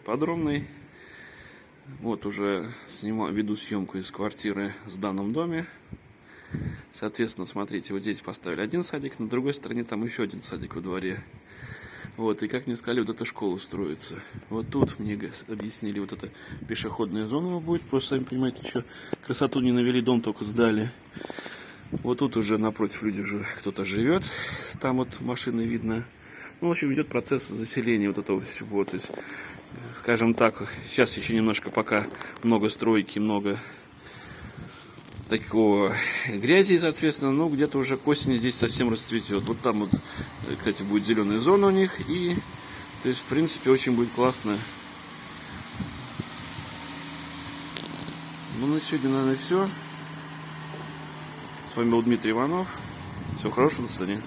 подробный. Вот уже снимаю, веду съемку из квартиры в данном доме. Соответственно, смотрите, вот здесь поставили один садик, на другой стороне там еще один садик во дворе. Вот, и как мне сказали, вот эта школа строится. Вот тут мне объяснили, вот эта пешеходная зона будет. Просто, сами понимаете, еще красоту не навели, дом только сдали. Вот тут уже напротив люди уже кто-то живет. Там вот машины видно. Ну, в общем, идет процесс заселения вот этого всего. То есть, скажем так, сейчас еще немножко пока много стройки, много такого грязи, соответственно, но где-то уже к осени здесь совсем расцветет. Вот там вот, кстати, будет зеленая зона у них, и, то есть, в принципе, очень будет классно. Ну, на сегодня, наверное, все. С вами был Дмитрий Иванов. Всего хорошего, до свидания.